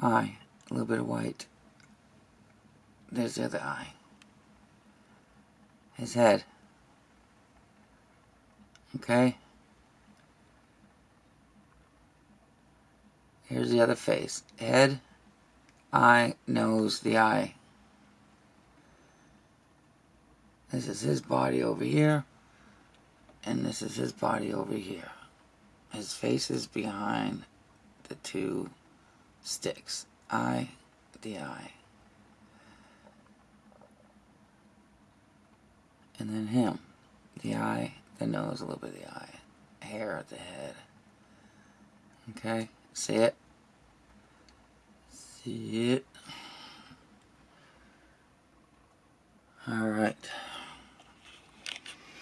eye, a little bit of white. There's the other eye. His head. Okay? Here's the other face. Head, eye, nose, the eye. This is his body over here. And this is his body over here. His face is behind the two sticks. Eye, the eye. And then him. The eye, the nose, a little bit of the eye. Hair at the head. Okay? See it? See it? Alright.